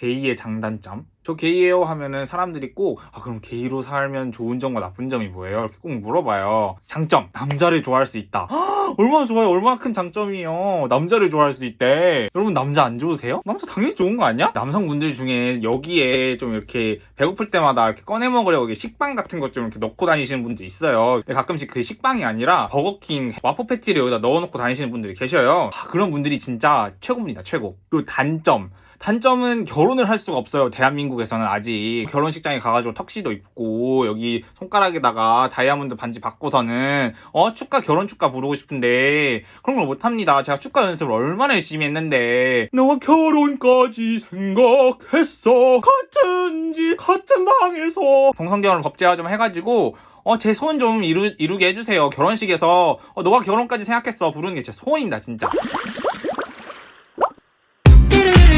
게이의 장단점? 저 게이예요 하면은 사람들이 꼭 아 그럼 게이로 살면 좋은 점과 나쁜 점이 뭐예요? 이렇게 꼭 물어봐요. 장점. 남자를 좋아할 수 있다. 헉, 얼마나 좋아요? 얼마나 큰 장점이에요. 남자를 좋아할 수 있대. 여러분 남자 안 좋으세요? 남자 당연히 좋은 거 아니야? 남성분들 중에 여기에 좀 이렇게 배고플 때마다 이렇게 꺼내 먹으려고 식빵 같은 것 좀 이렇게 넣고 다니시는 분도 있어요. 근데 가끔씩 그 식빵이 아니라 버거킹 와퍼 패티를 여기다 넣어놓고 다니시는 분들이 계셔요. 아, 그런 분들이 진짜 최고입니다 최고. 그리고 단점 단점은 결혼을 할 수가 없어요 대한민국에서는 아직 결혼식장에 가가지고 턱시도 입고 여기 손가락에다가 다이아몬드 반지 받고서는 어 축가 결혼 축가 부르고 싶은데 그런 걸 못합니다 제가 축가 연습을 얼마나 열심히 했는데 너와 결혼까지 생각했어 같은 집 같은 방에서 동성결혼 법제화 좀 해가지고 어, 제 소원 좀 이루, 이루게 해주세요. 결혼식에서, 어, 너가 결혼까지 생각했어. 부르는 게 제 소원입니다, 진짜.